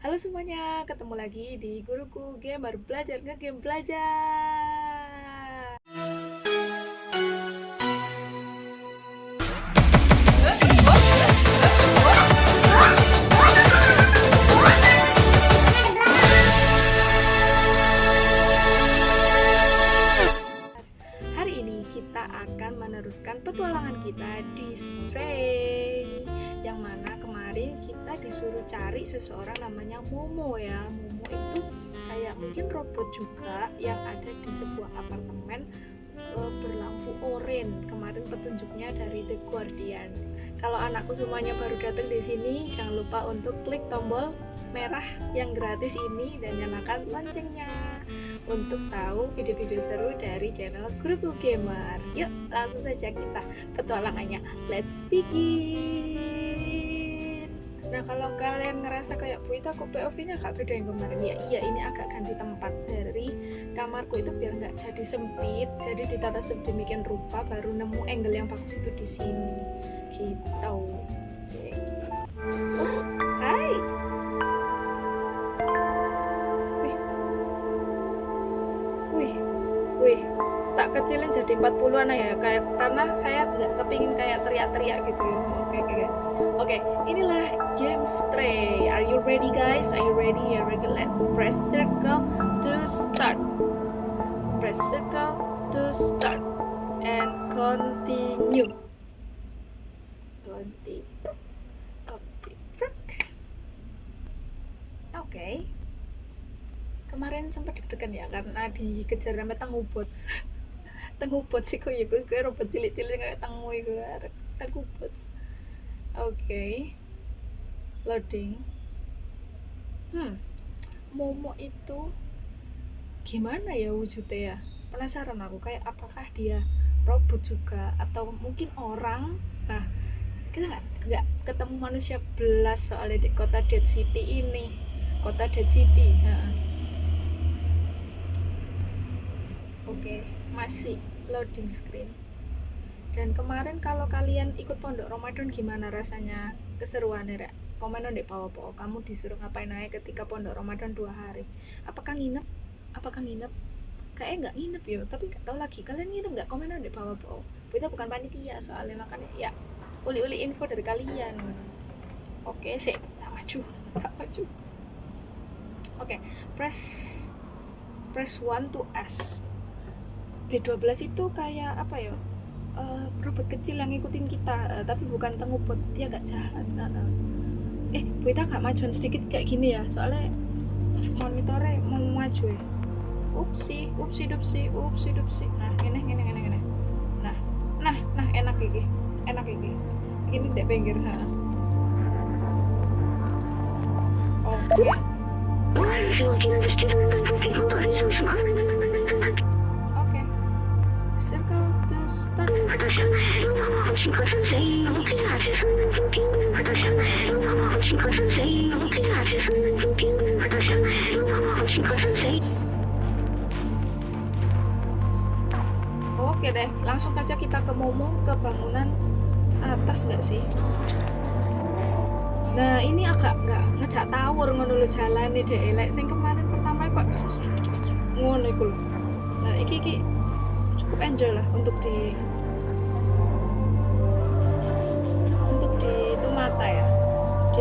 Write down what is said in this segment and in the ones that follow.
Halo semuanya, ketemu lagi di Guruku Gamer Belajar Ngegame Belajar. Disuruh cari seseorang namanya Momo ya Momo itu kayak mungkin robot juga yang ada di sebuah apartemen eh, berlampu oranye kemarin petunjuknya dari The Guardian kalau anakku semuanya baru datang di sini jangan lupa untuk klik tombol merah yang gratis ini dan nyalakan loncengnya untuk tahu video-video seru dari channel Guruku Gamer. Yuk, langsung saja kita petualangannya. Let's begin. Nah, kalau kalian ngerasa kayak Bu itu kok POV-nya gak beda yang kemarin. Ya iya ini agak ganti tempat dari kamarku itu biar nggak jadi sempit jadi ditata sedemikian rupa baru nemu angle yang bagus itu di sini. Gitu. Oh, hai! Wih. Wih tak kecilin jadi 40-an ya kayak karena saya nggak kepingin kayak teriak-teriak gitu loh oke oke oke oke inilah game stray are you ready guys are you ready yeah, ready let's press circle to start press circle to start and continue. Ganti. Oke. Kemarin sempat deg-degan ya karena dikejar sama tangubots. tangubots iku ya gue robot cilik-cilik kayak tangu iku tangubots. Oke. Loading. Hmm. Momo itu gimana ya wujudnya ya? Penasaran aku kayak apakah dia robot juga atau mungkin orang? Nah, kita nggak nggak ketemu manusia belas soalnya di kota Dead City ini kota Dead City ha. oke masih loading screen dan kemarin kalau kalian ikut pondok Ramadan gimana rasanya keseruannya Rek? komen di bawah bawah kamu disuruh ngapain aja ketika pondok Ramadan dua hari? Apakah nginep? Apakah nginep? Kayaknya nggak nginep yo. Tapi nggak tahu lagi. Kalian nginep nggak? Komen di bawah bawah kita bukan panitia soalnya makanya ya uli-uli info dari kalian oke sih tak maju. Tak maju. Oke press press 1 to S. B12 itu kayak apa ya uh, robot kecil yang ngikutin kita uh, tapi bukan tengubot dia gak jahat. Uh, uh. eh kita gak majuan sedikit kayak gini ya soalnya monitornya mau maju ya. Upsi upsi dupsi upsi dupsi. Nah ini ini ini ini nah nah nah enak gini enak ini. Ini di pinggir ha. Oke. Oke oke deh langsung aja kita ke Momo ke bangunan atas nggak sih? Nah ini agak nggak ngejak tawur ngono jalan nih deh elek sing kemarin pertama kok ngono nah iki iki cukup enjoy lah untuk di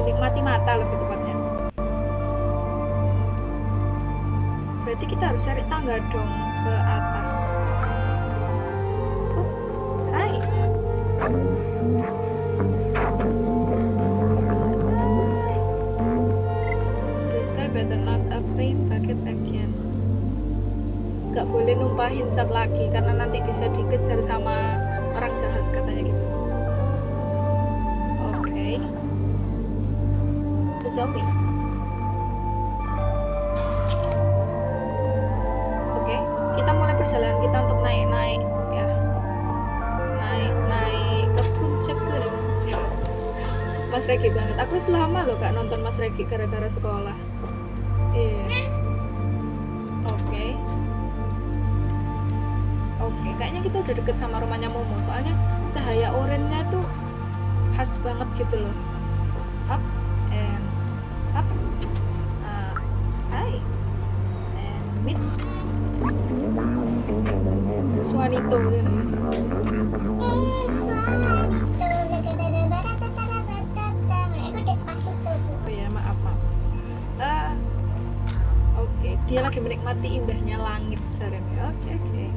dinikmati mata lebih tepatnya berarti kita harus cari tangga dong ke atas oh hai The sky better not a paint bucket again. Gak boleh numpahin cat lagi karena nanti bisa dikejar sama orang jahat katanya gitu. Oke, kita mulai perjalanan kita untuk naik-naik ya. Naik-naik ke puncak gunung. Mas Regi banget. Aku selama loh kak nonton Mas Regi gara-gara sekolah. Iya. Yeah. Oke. Oke, kayaknya kita udah deket sama rumahnya Momo. Soalnya cahaya oranye tuh khas banget gitu loh. Up Amit. Suanito. Eh, oh ya maaf maaf. Uh, Oke. Okay. dia lagi menikmati indahnya langit Jeremy ya, Oke okay, oke. Okay.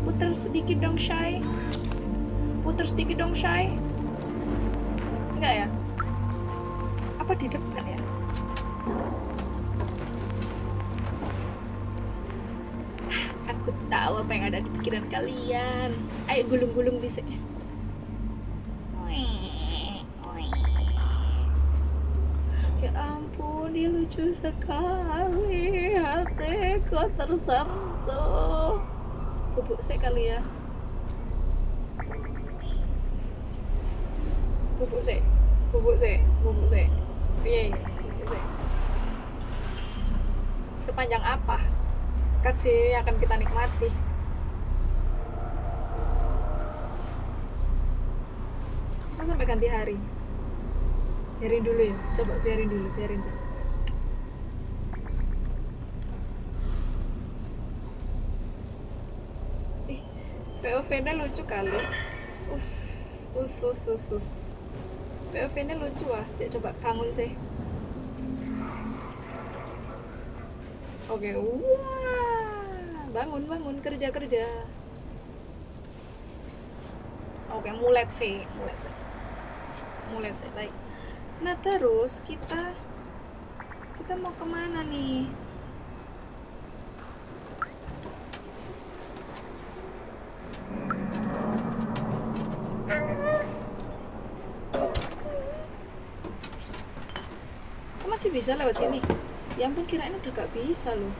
Puter sedikit dong Shy Puter sedikit dong Shy Enggak ya? Apa di depan ya? Pikiran kalian. Ayo gulung-gulung di sini. Ya ampun, dia lucu sekali. Hatiku tersentuh. Bubuk saya kali ya. Bubuk saya. Bubuk saya. Bubuk saya. Iya, iya. Bubuk saya. Sepanjang apa? Kat sini akan kita nikmati. Kita sampai ganti hari. Biarin dulu ya. Coba biarin dulu, biarin dulu. Ih, POV-nya lucu kali. Us, us, us, us, us. POV-nya lucu ah. Cek coba bangun sih. Oke, wah, bangun bangun kerja kerja. Oke, mulet sih, mulet sih, mulet sih, baik. Nah terus kita kita mau ke mana nih? Masih bisa lewat sini? Ya ampun kirain udah gak bisa loh.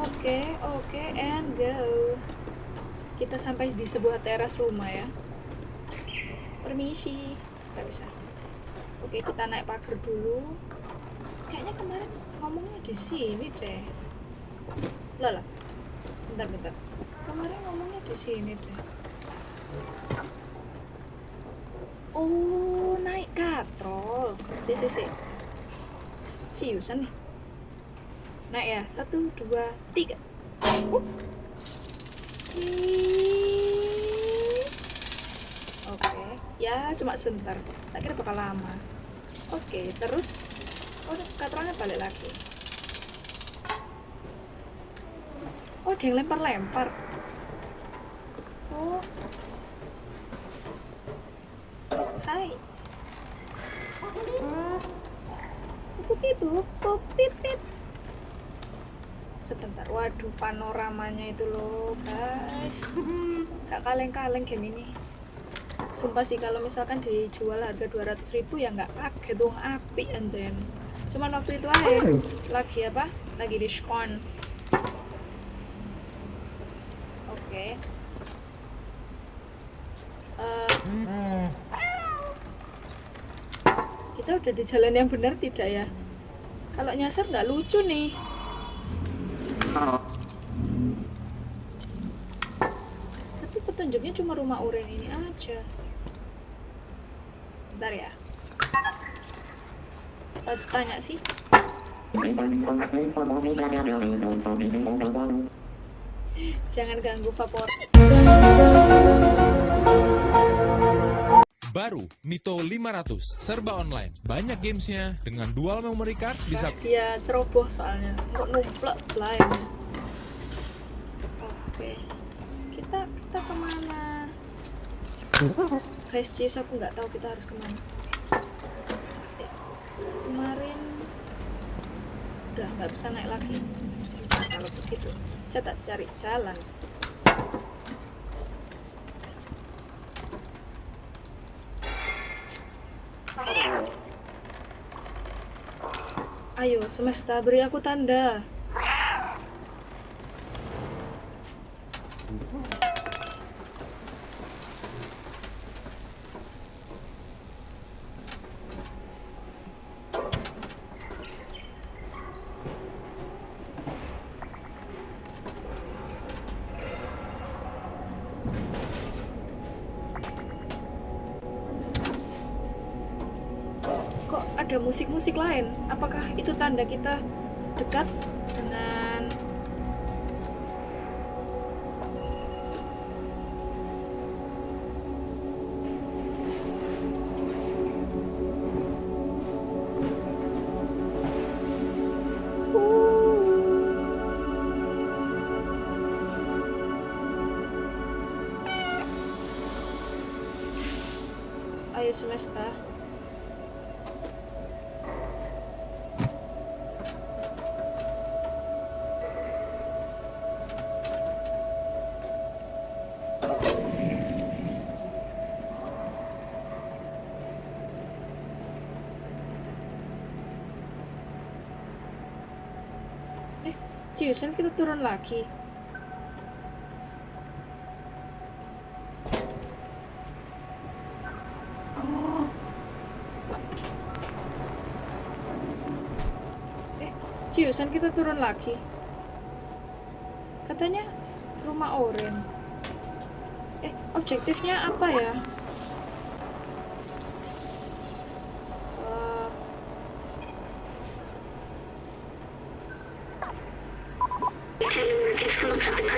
Oke, oke, and go. Kita sampai di sebuah teras rumah ya. Permisi. Gak bisa. Oke, kita naik pagar dulu. Kayaknya kemarin ngomongnya di sini deh. Lah lah. Bentar, bentar. Kemarin ngomongnya di sini deh. Oh, naik katrol. Si, si, si. Ciusan nih. Naik ya. Satu, dua, tiga. Uh. Oke, ya cuma sebentar. Tak kira bakal lama. Oke, terus oh katrolnya balik lagi. Oh, yang lempar-lempar. Oh. Hai. Pupip, pupip, pip. Sebentar, waduh panoramanya itu loh guys Gak kaleng-kaleng game ini Sumpah sih kalau misalkan dijual harga 200 ribu ya nggak kaget dong api anjen Cuman waktu itu aja lagi apa? Lagi diskon Oke Eh, Kita udah di jalan yang benar tidak ya? Kalau nyasar nggak lucu nih Tapi petunjuknya cuma rumah uren ini aja. Bentar ya. Eh, tanya sih. Jangan ganggu vapor. Baru Mito 500 serba online. Banyak gamesnya dengan dual memory card bisa Dia ceroboh soalnya. Kok numplek lain. Oke. Kita kita ke mana? Guys, cheese aku nggak tahu kita harus ke mana. Kemarin udah nggak bisa naik lagi. Nah, kalau begitu, saya tak cari jalan. Ayo, semesta beri aku tanda. ada musik-musik lain? Apakah itu tanda kita dekat dengan semesta. Ciusan kita turun lagi. Eh Ciusan kita turun lagi. Katanya rumah oren eh objektifnya apa ya Eh,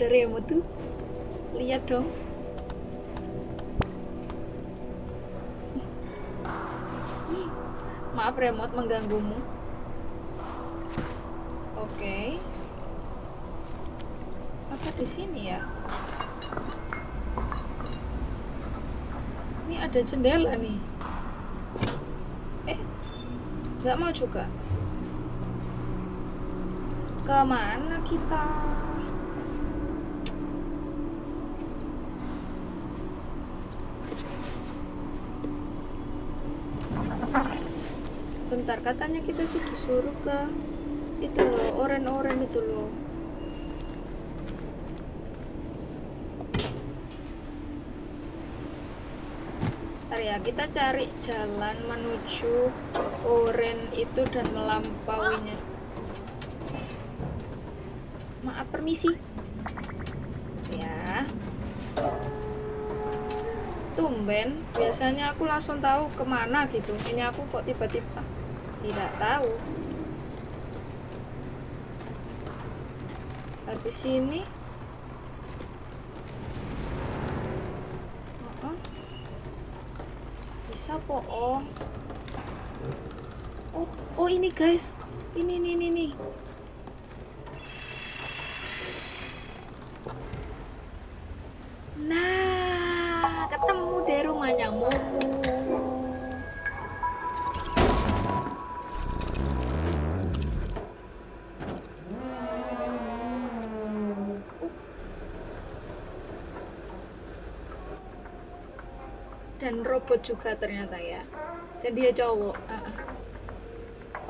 ada remote tuh lihat dong. Maaf remote mengganggumu. Oke. Apa di sini ya? Ini ada jendela nih. Eh nggak mau juga? Ke mana kita bentar katanya kita tuh disuruh ke itu loh oren-oren itu loh. Bentar ya kita cari jalan menuju oren itu dan melampauinya. Maaf permisi. Ya. Tumben biasanya aku langsung tahu ke mana gitu. Ini aku kok tiba-tiba tidak tahu. Habis ini. Uh-uh. bisa bohong oh oh ini guys. Ini ini ini nih robot juga ternyata ya. Dan dia cowok. Ah, ah.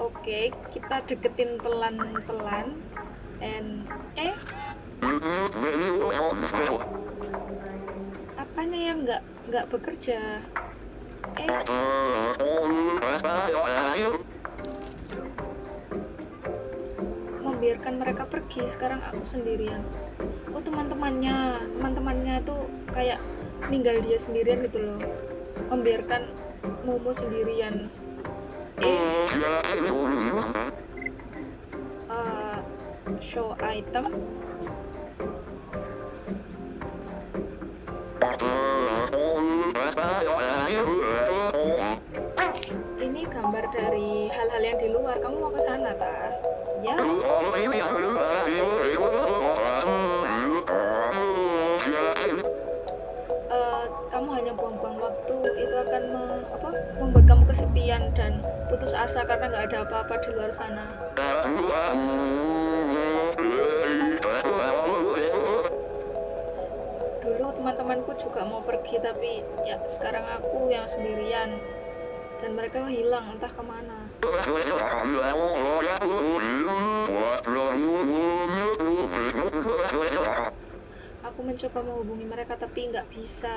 oke kita deketin pelan-pelan. And eh? Apanya yang nggak nggak bekerja. Eh? Membiarkan mereka pergi. Sekarang aku sendirian. Oh teman-temannya. Teman-temannya tuh kayak ninggal dia sendirian gitu loh membiarkan Momo sendirian. Uh, show item. Ini gambar dari hal-hal yang di luar. Kamu mau ke sana ta ya akan me- apa, membuat kamu kesepian dan putus asa karena nggak ada apa-apa di luar sana. Dulu teman-temanku juga mau pergi tapi ya sekarang aku yang sendirian dan mereka hilang entah ke mana. Aku mencoba menghubungi mereka tapi nggak bisa.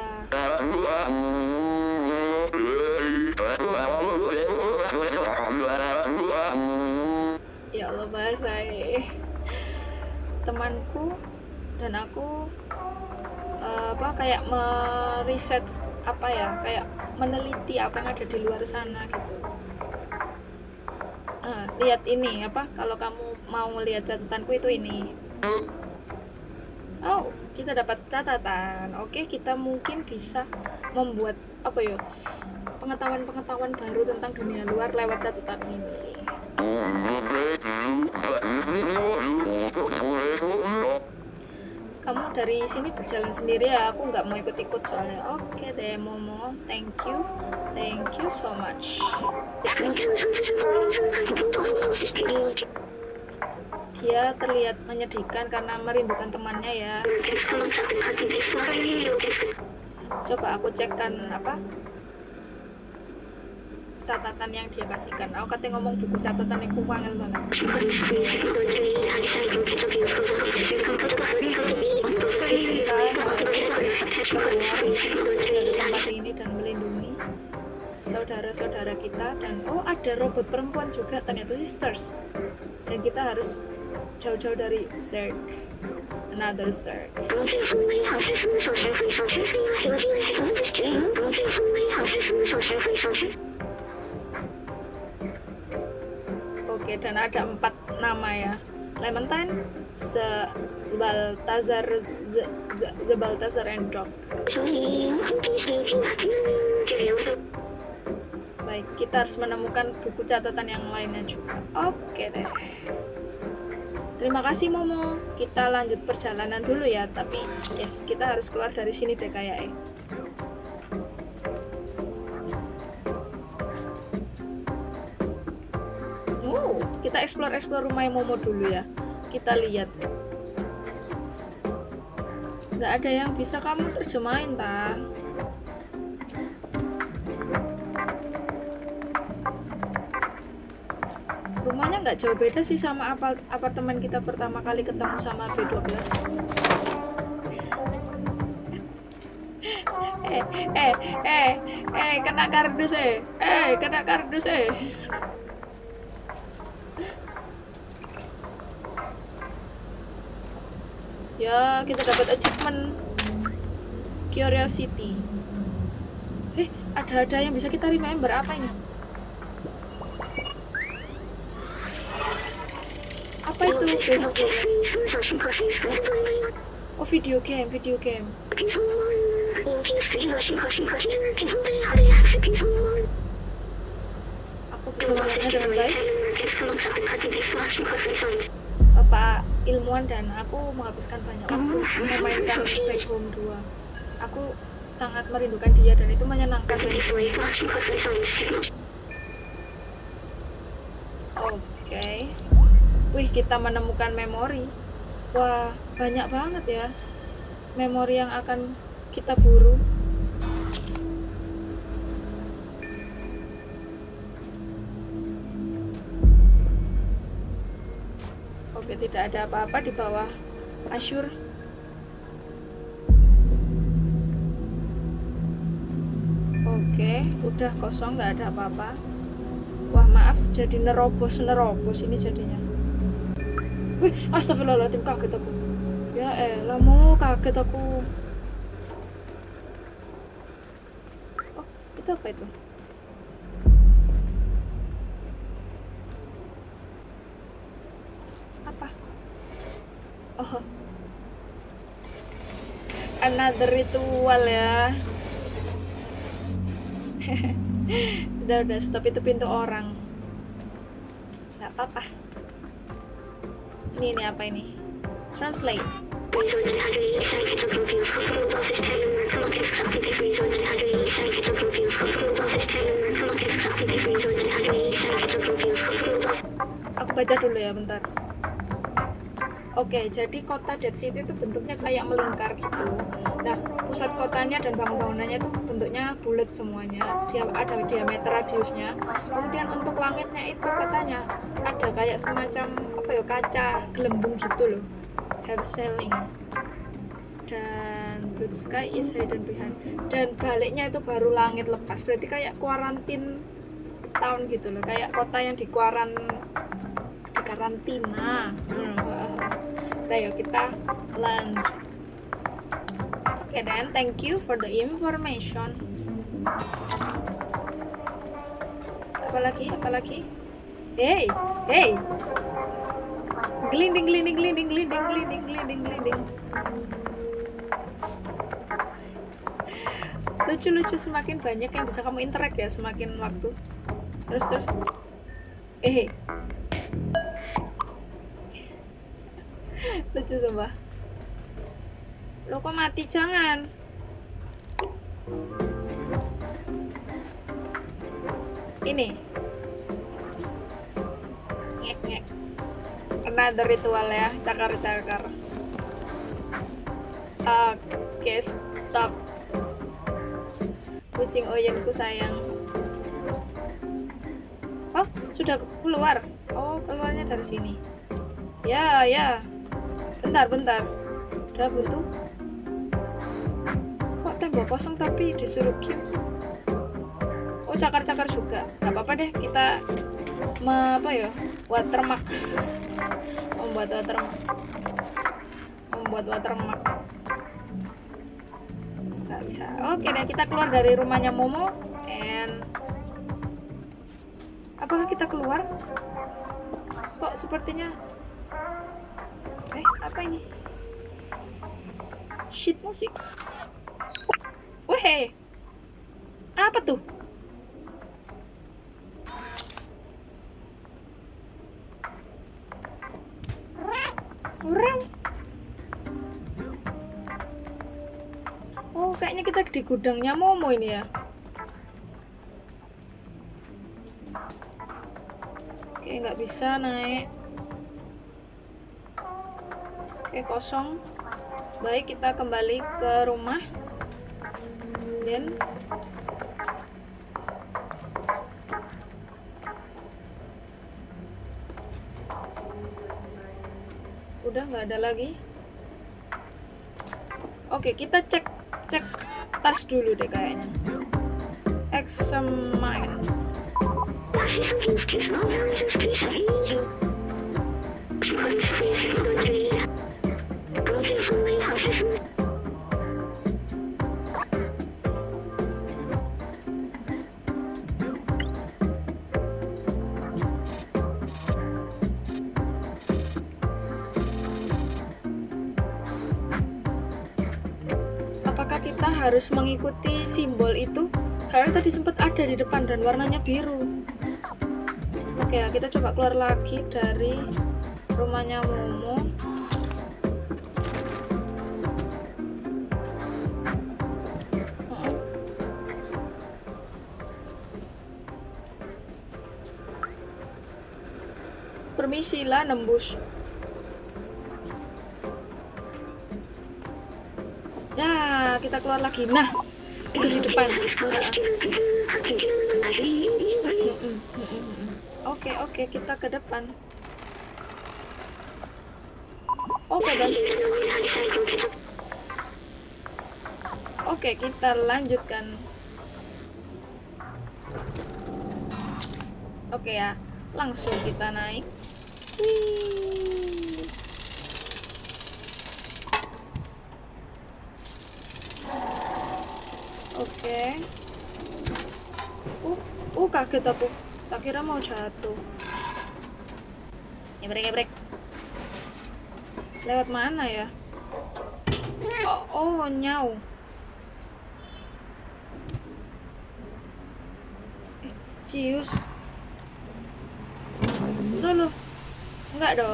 Ya Allah bahasa temanku dan aku eh, apa kayak meriset apa ya kayak meneliti apa yang ada di luar sana gitu. Eh, lihat ini apa kalau kamu mau melihat catatanku itu ini. Oh kita dapat catatan. Oke kita mungkin bisa membuat apa ya pengetahuan-pengetahuan baru tentang dunia luar lewat catatan ini. Kamu dari sini berjalan sendiri ya. Aku nggak mau ikut-ikut soalnya. Oke deh Momo. Thank you. Thank you so much dia terlihat menyedihkan karena merindukan temannya ya coba aku cekkan apa catatan yang dia kasihkan aku katanya ngomong buku catatan yang kuangel banget kita harus keluar dari tempat ini dan melindungi saudara-saudara kita dan oh ada robot perempuan juga ternyata sisters dan kita harus jauh-jauh dari Zerg another Zerg oke dan ada empat nama ya Clementine, Se Sebaltazar, Ze- Zebaltazar, and Doc. Baik, kita harus menemukan buku catatan yang lainnya juga. Oke deh. Terima kasih Momo. Kita lanjut perjalanan dulu ya, tapi yes, kita harus keluar dari sini deh kayaknya. Oh, kita explore-explore rumah Momo dulu ya. Kita lihat. Nggak ada yang bisa kamu terjemahin, Tang. Nggak jauh beda sih sama apart apartemen kita pertama kali ketemu sama B12. eh, eh, eh, eh, kena kardus eh, eh, kena kardus eh. Ya, kita dapat achievement Curiosity. Eh, ada-ada yang bisa kita remember apa ini? Oh, video game, video game. Aku bisa melihatnya dengan baik. Bapak ilmuwan dan aku menghabiskan banyak waktu memainkan Back Home 2. Aku sangat merindukan dia dan itu menyenangkan main game. Wih, kita menemukan memori. Wah, banyak banget ya memori yang akan kita buru. Oke, tidak ada apa-apa di bawah Asyur. Oke, udah kosong, nggak ada apa-apa. Wah, maaf, jadi nerobos nerobos ini jadinya. Wih, astagfirullahaladzim, kaget aku. Ya elah, mau kaget aku. Oh, itu apa itu? Apa? Oh. Another ritual ya. udah udah stop itu pintu orang nggak apa-apa ini ini apa ini? Translate. Aku baca dulu ya bentar. Oke, jadi kota Dead City itu bentuknya kayak melingkar gitu. Nah, pusat kotanya dan bangun-bangunannya itu bentuknya bulat semuanya. Dia ada diameter radiusnya. Kemudian untuk langitnya itu katanya ada kayak semacam apa ya kaca gelembung gitu loh. Have ceiling. Dan blue sky is hidden behind. Dan baliknya itu baru langit lepas. Berarti kayak kuarantin town gitu loh. Kayak kota yang di kuaran di karantina. Hmm kita yuk kita lanjut. Oke okay, then thank you for the information. Apalagi apalagi hey hey. Gelinding gelinding gelinding gelinding gelinding gelinding gelinding lucu-lucu semakin banyak yang bisa kamu interact ya semakin waktu. Terus terus. Eh lucu sumpah. Lo kok mati? Jangan. Ini. Ngek ngek another ritual ya cakar cakar oke okay, stop kucing oyenku sayang. Oh sudah keluar. Oh keluarnya dari sini. Ya ya bentar bentar. Udah buntu. Kok tembok kosong tapi disuruh queue oh cakar-cakar juga. Nggak apa-apa deh kita me, apa ya watermark. Membuat watermark. Membuat watermark. Nggak bisa. Oke deh kita keluar dari rumahnya Momo and apakah kita keluar? Kok sepertinya apa ini shit musik weh apa tuh Oh, kayaknya kita di gudangnya Momo ini ya. Oke, nggak bisa naik. Oke, kosong. Baik, kita kembali ke rumah. Dan udah nggak ada lagi. Oke, kita cek cek tas dulu deh kayaknya. Examine. Apakah harus mengikuti simbol itu? Karena tadi sempat ada di depan dan warnanya biru. Oke ya, kita coba keluar lagi dari rumahnya Momo. Permisi lah nembus. Kita keluar lagi. Nah, itu di depan. Oke, oke, kita ke depan. Oke, dan Oke, kita lanjutkan. Oke ya, langsung kita naik. Wih. Oke. Uh, uh kaget aku. Tak kira mau jatuh. Gebrek, gebrek. Lewat mana ya? Oh, oh nyau. Eh, cius. Loh, loh. Enggak dong.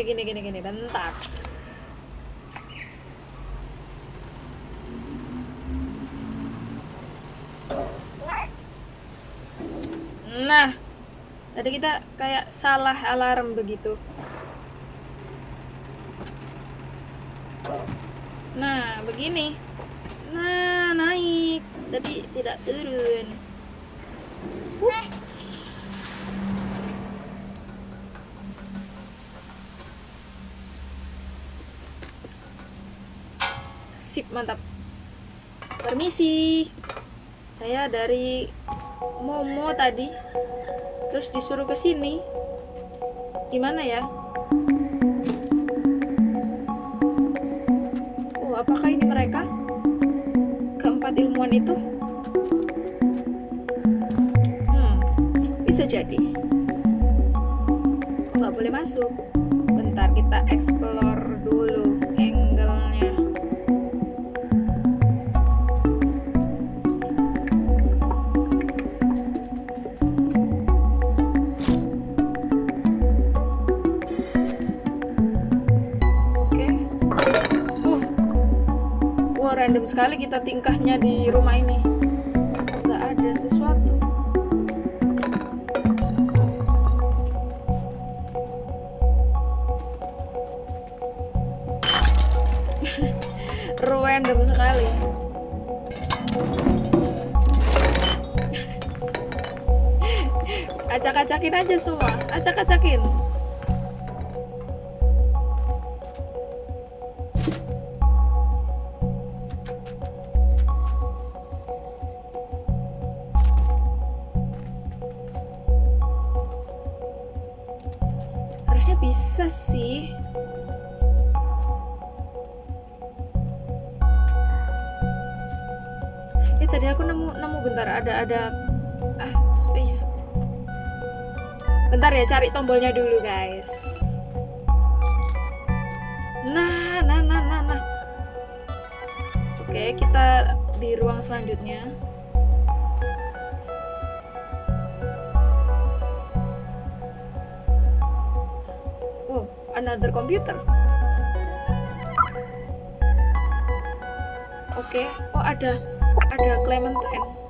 Oke gini gini gini bentar. Nah Tadi kita kayak salah alarm begitu. Nah begini. Nah naik. Tadi tidak turun. Sip, mantap. Permisi. Saya dari Momo tadi. Terus disuruh ke sini. Gimana ya? Oh, apakah ini mereka? Keempat ilmuwan itu? Hmm, bisa jadi. Nggak boleh masuk? Bentar, kita explore random sekali kita tingkahnya di rumah ini. Nggak ada sesuatu. random sekali. Acak-acakin aja semua, acak-acakin. Ada ah space. Bentar ya cari tombolnya dulu guys. Nah, nah, nah, nah, nah. Oke, kita di ruang selanjutnya. Oh, another computer. Oke, oh ada ada Clementine.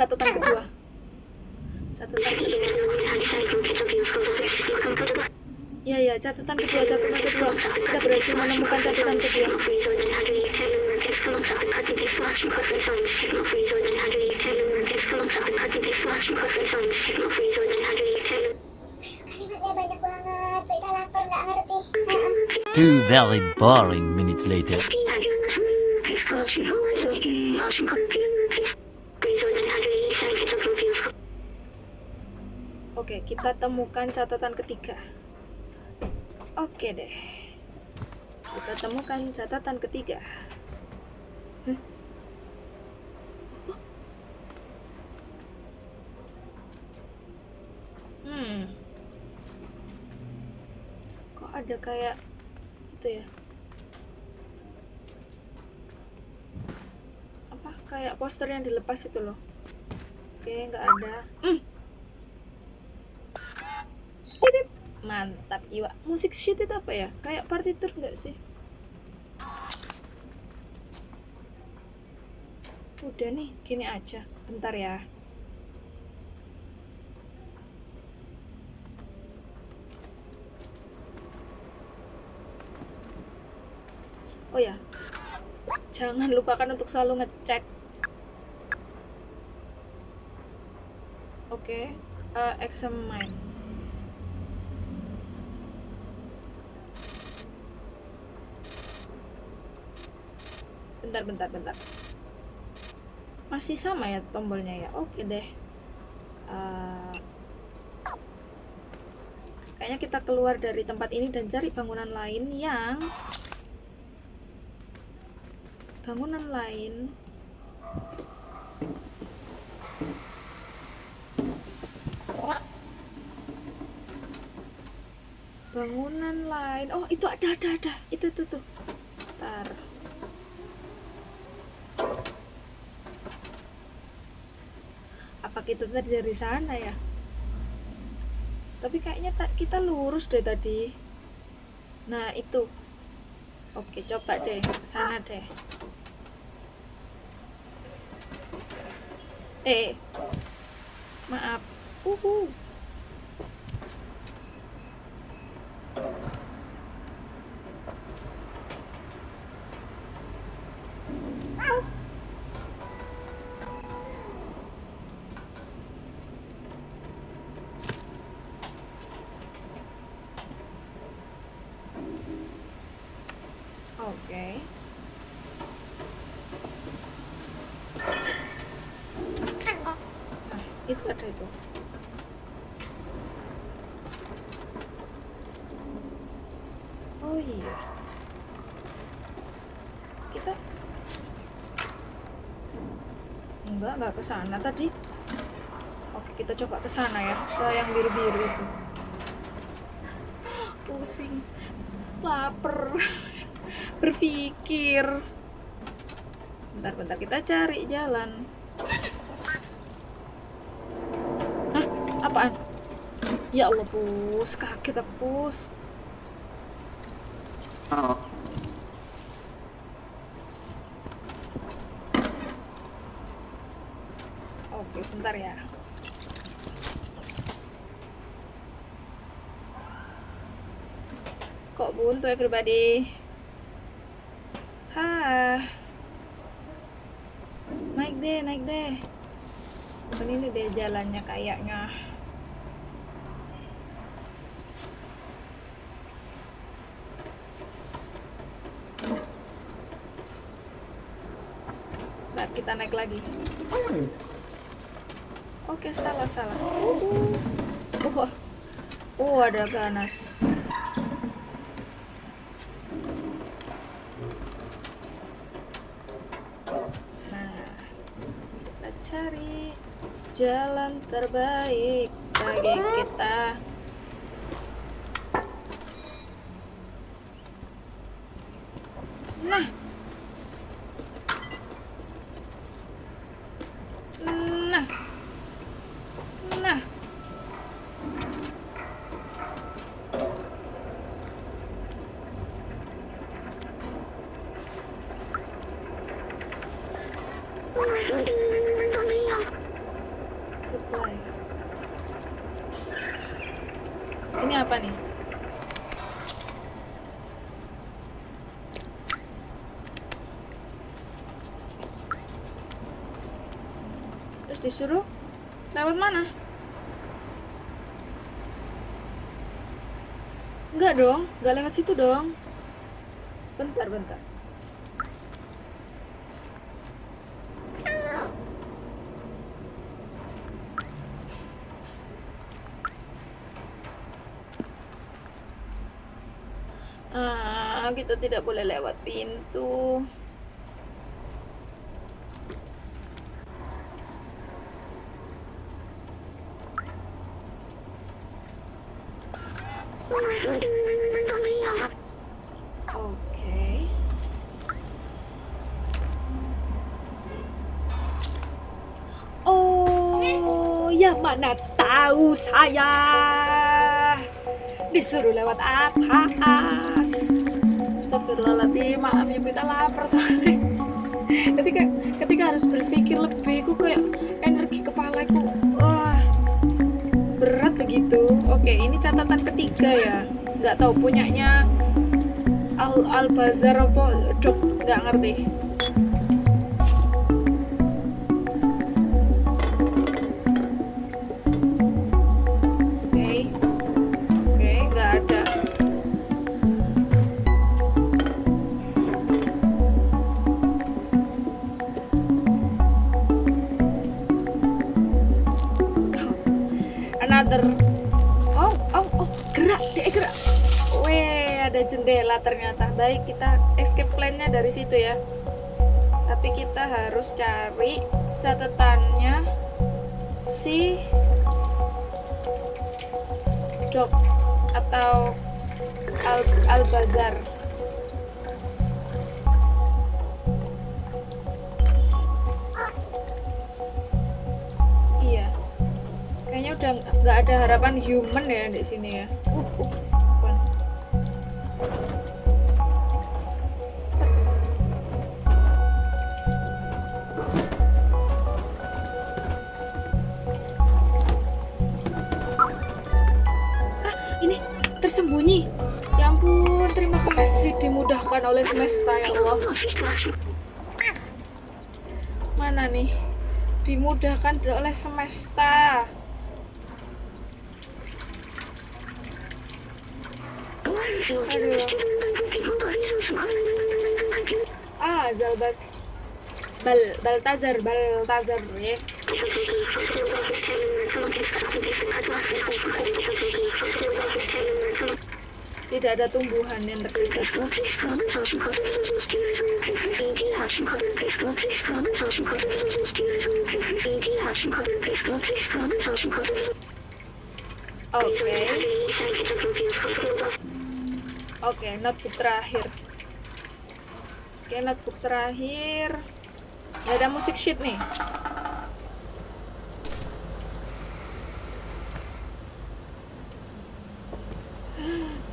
Catatan kedua. Catatan kedua. Ya ya, catatan kedua, catatan kedua. Kita berhasil menemukan catatan kedua. Two very boring minutes later. Oke, kita temukan catatan ketiga. Oke deh. Kita temukan catatan ketiga. Apa? Hmm. Kok ada kayak itu ya? Apa kayak poster yang dilepas itu loh? Oke, nggak ada. Hmm. Mantap jiwa. Musik shit itu apa ya? Kayak partitur nggak sih? Udah nih, gini aja. Bentar ya. Oh ya, jangan lupakan untuk selalu ngecek. Oke, eh, examine. Bentar bentar bentar. Masih sama ya tombolnya ya? Oke deh. Eh, kayaknya kita keluar dari tempat ini dan cari bangunan lain yang bangunan lain. Bangunan lain. Oh itu ada ada ada. Itu tuh tuh. Apa kita tadi dari sana ya? Tapi kayaknya ta- kita lurus deh tadi. Nah itu. Oke coba deh sana deh. Eh maaf. Uhu ke sana tadi. Oke, kita coba ke sana ya, ke yang biru-biru itu. Pusing. Lapar. Berpikir. Bentar-bentar kita cari jalan. Hah? Apaan? Ya Allah, Pus. Kaget aku, Pus. Oke, bentar ya. Kok buntu everybody? Hah. Naik deh, naik deh. Ini deh jalannya kayaknya. Kita naik lagi. Oke, salah, salah. Uh, uh. Oh, ada ganas. Nah, kita cari jalan terbaik bagi kita. Nah. Nah. Nah. Supply. Ini apa nih? Terus disuruh lewat mana? Enggak dong, enggak lewat situ dong. Bentar, bentar. Ah, kita tidak boleh lewat pintu. Oke. Oh, ya mana saya disuruh lewat atas. Astagfirullahaladzim, maaf ya kita lapar soalnya. ketika ketika harus berpikir lebih, ku kayak energi kepalaku, wah berat begitu. Oke, ini catatan ketiga ya. Nggak tahu punyanya Al Al Bazar apa dok nggak ngerti. Baik, kita escape plan-nya dari situ ya. Tapi kita harus cari catatannya si Dok atau Al Al-Bazar. Iya. Kayaknya udah nggak ada harapan human ya di sini ya. Kasih dimudahkan oleh semesta ya Allah. Mana nih? Dimudahkan oleh semesta. Aduh. Ah, Zalbas. Bal Baltazar, Baltazar ya. Tidak ada tumbuhan yang tersisa. Oke. Oke, notebook terakhir. Oke, notebook terakhir. Gak ada musik sheet nih.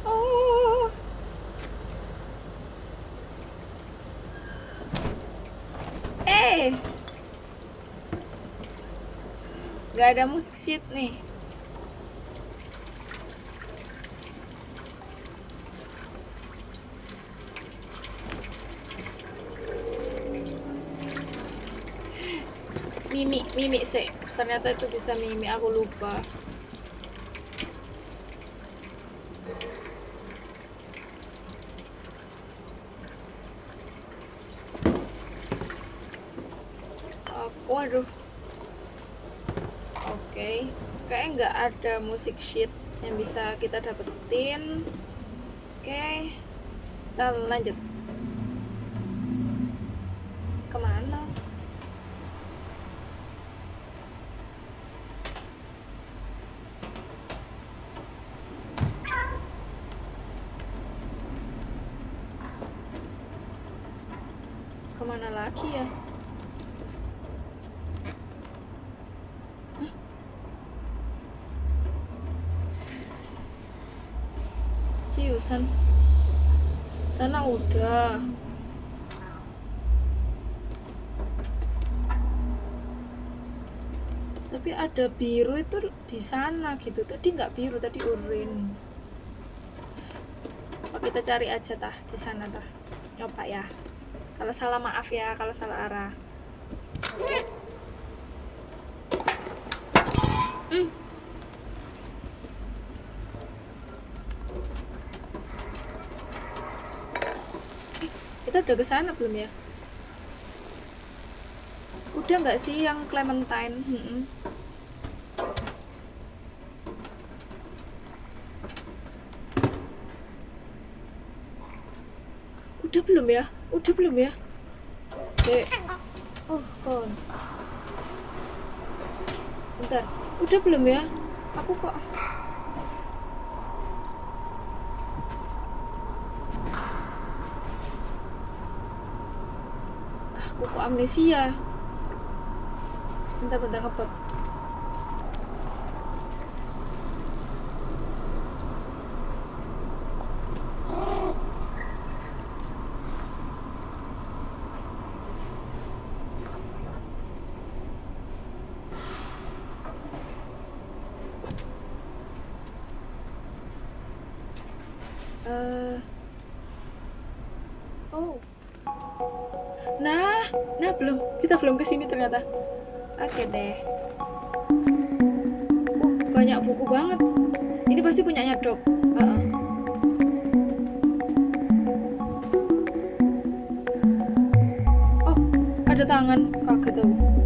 Oh. Eh. Gak ada musik sheet nih. Mimi, Mimi sih. Ternyata itu bisa Mimi, aku lupa. Aku, waduh. Oke, kayaknya nggak ada musik sheet yang bisa kita dapetin. Oke, kita lanjut. Ke mana? Ke mana lagi ya? Hah? Ciusan. Sana udah. Tapi ada biru itu di sana gitu. Tadi nggak biru, tadi urin. Oh, kita cari aja tah di sana tah. Nyoba ya. Kalau salah maaf ya, kalau salah arah. Hmm. Kita udah ke sana belum ya? Udah nggak sih yang Clementine? Mm-mm. Udah belum ya? Udah belum ya? Dek. Oh, kon. Bentar. Udah belum ya? Aku kok aku kok amnesia bentar bentar ngebut ternyata. Oke deh. Uh, banyak buku banget. Ini pasti punyanya Dok. Heeh. Oh, ada tangan. Kaget aku.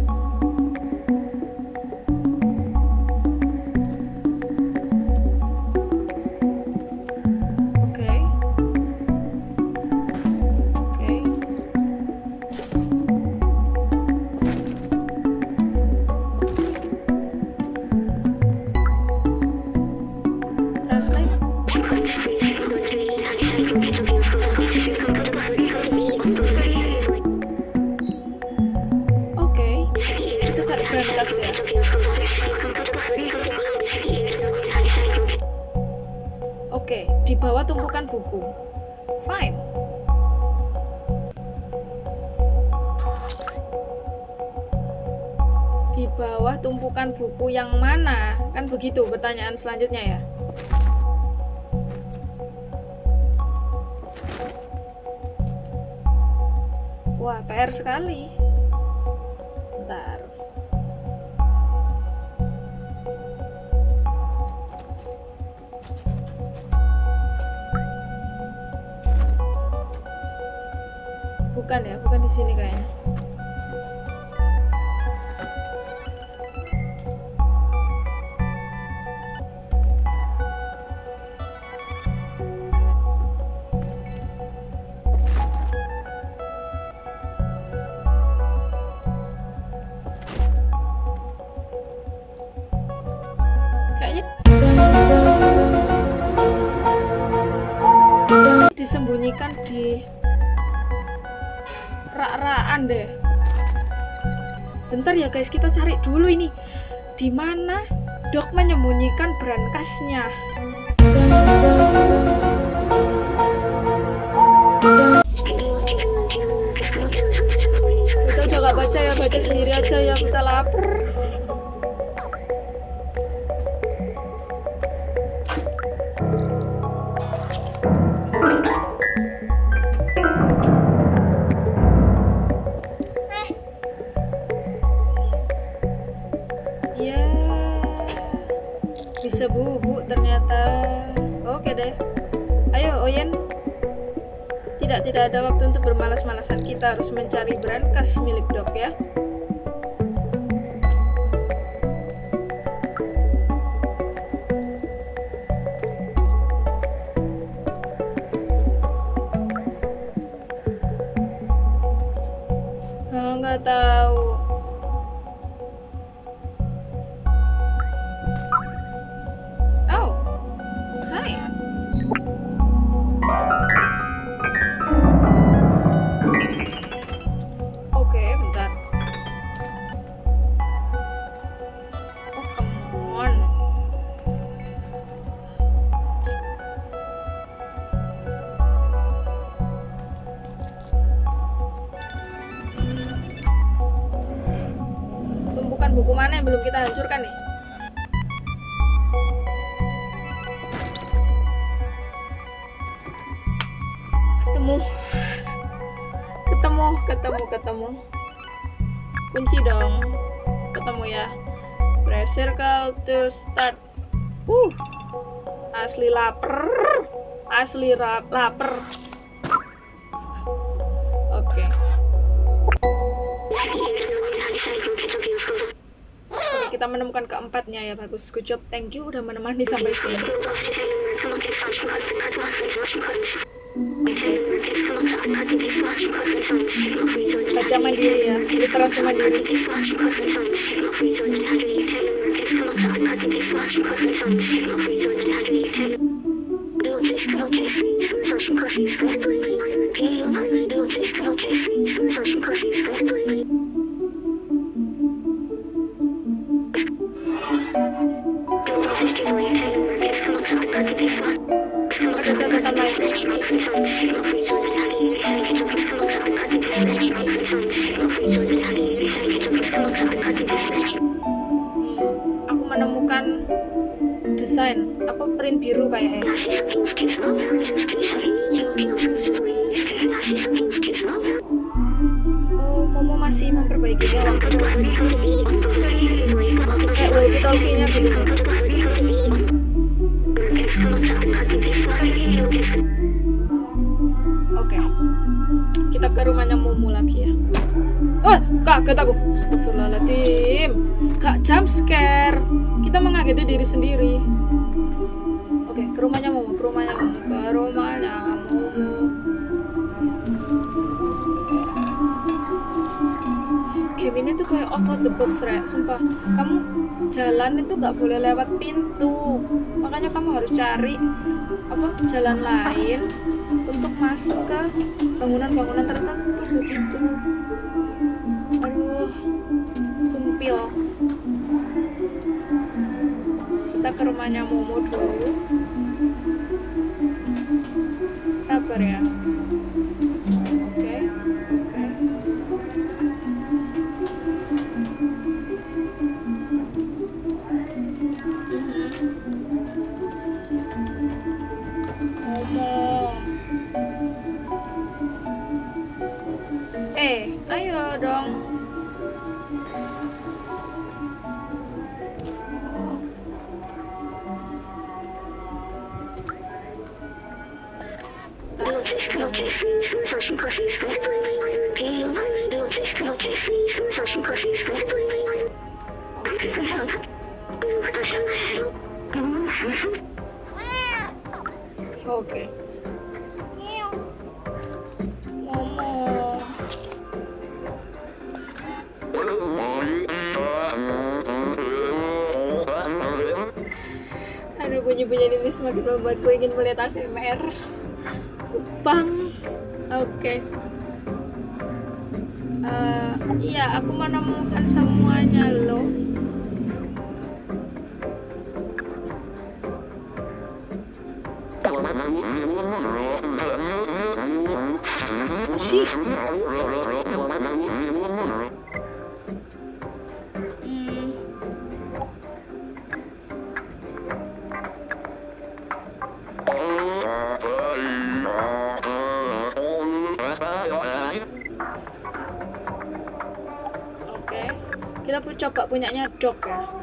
Begitu pertanyaan selanjutnya ya. Wah, PR sekali. Disembunyikan di rak-rakan deh. Bentar ya guys, kita cari dulu ini. Di mana Dok menyembunyikan brankasnya? Kita udah gak baca ya, baca sendiri aja ya, kita lapar. Kita harus mencari brankas milik dok ya. Buku mana yang belum kita hancurkan nih? ketemu. Ketemu ketemu ketemu. Kunci dong. Ketemu ya. Press circle to start. Uh. Asli lapar. Asli lapar kita menemukan keempatnya ya bagus. Good job. Thank you udah menemani sampai sini. Baca mandiri ya literasi mandiri kayak walkie talkie-nya gitu oke. Kita ke rumahnya Momo lagi ya. Oh kaget aku. Astagfirullahaladzim. Gak jump scare. Kita mengageti diri sendiri. Oke ke rumahnya Momo ke rumahnya Momo ke rumahnya Momo game ini tuh kayak off the box rek. Sumpah. Kamu jalan itu nggak boleh lewat pintu. Makanya kamu harus cari apa jalan lain untuk masuk ke bangunan-bangunan tertentu begitu. Aduh sumpil. Kita ke rumahnya Momo dulu. Sabar ya oke. Bunyi-bunyi ini semakin membuatku ingin melihat ASMR Bang Oke. Eh, Iya aku menemukan semuanya loh Sih. Oke, coba punyanya dog. Ya,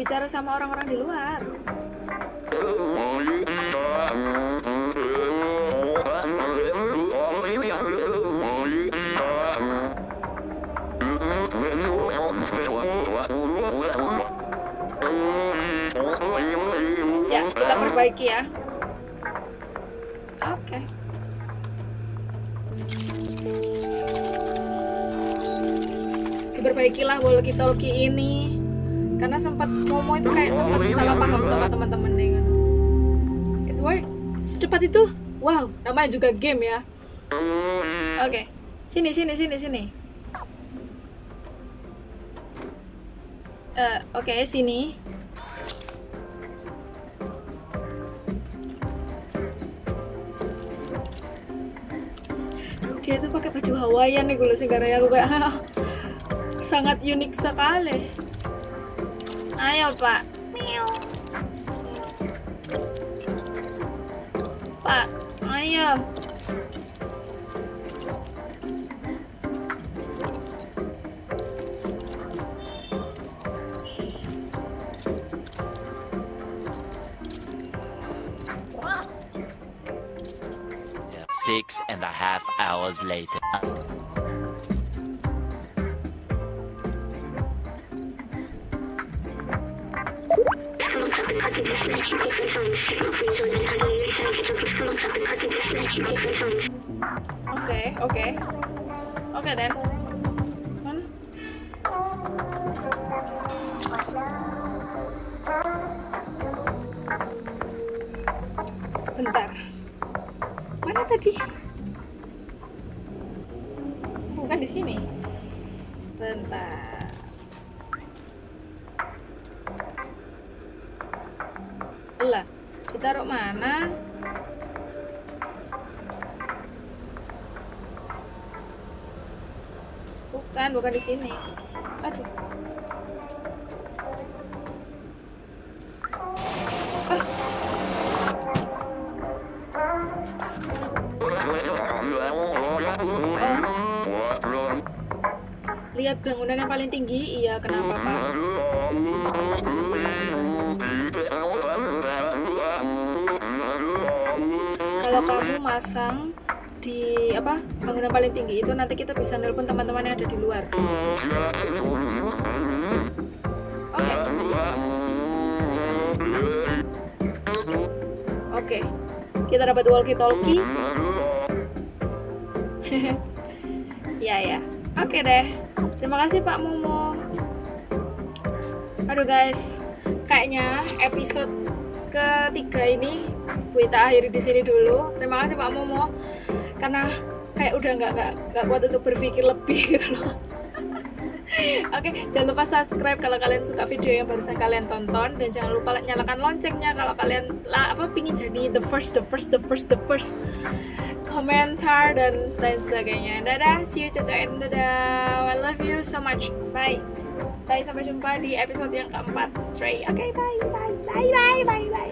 bicara sama orang-orang di luar. Ya, kita perbaiki ya. Oke. Diperbaikilah walkie-talkie ini. Karena sempat Momo itu kayak sempat salah paham sama teman-temannya kan. It work. Secepat itu? Wow, namanya juga game ya. Oke. Sini sini sini sini. Eh, oke, sini. dia tuh pakai baju Hawaiian nih gue sekarang aku kayak sangat unik sekali ayo pak pak lah. Ditaruh mana? Bukan bukan di sini. Aduh. Lihat bangunan yang paling tinggi. Iya kenapa pak kalau kamu masang di apa bangunan paling tinggi itu nanti kita bisa nelpon teman-teman yang ada di luar. Oke. Oke. Kita dapat walkie talkie ya ya. Oke deh. Terima kasih Pak Momo aduh guys. Kayaknya episode ketiga ini gue tak akhiri di sini dulu terima kasih Pak Momo karena kayak udah nggak nggak kuat untuk berpikir lebih gitu loh Oke, jangan lupa subscribe kalau kalian suka video yang barusan kalian tonton dan jangan lupa nyalakan loncengnya kalau kalian lah apa pingin jadi the first, the first, the first, the first komentar dan lain sebagainya. Dadah, see you caca dadah. I love you so much. Bye. Bye sampai jumpa di episode yang keempat. Stray. Oke, bye, bye, bye, bye, bye.